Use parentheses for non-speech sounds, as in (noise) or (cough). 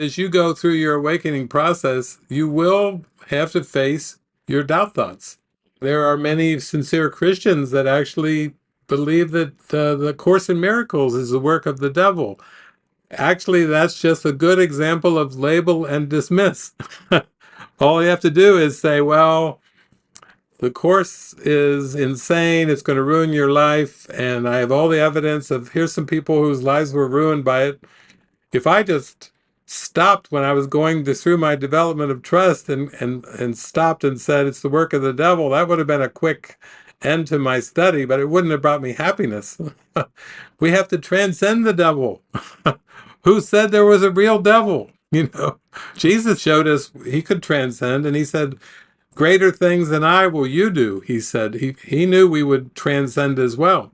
As you go through your awakening process, you will have to face your doubt thoughts. There are many sincere Christians that actually believe that uh, the Course in Miracles is the work of the devil. Actually, that's just a good example of label and dismiss. (laughs) All you have to do is say, well, the Course is insane, it's going to ruin your life, and I have all the evidence of here's some people whose lives were ruined by it. If I just stopped when I was going through my development of trust and, and, and stopped and said, it's the work of the devil, that would have been a quick end to my study, but it wouldn't have brought me happiness. (laughs) we have to transcend the devil. (laughs) Who said there was a real devil? (laughs) You know, Jesus showed us he could transcend and he said, greater things than I will you do, he said. He, he knew we would transcend as well.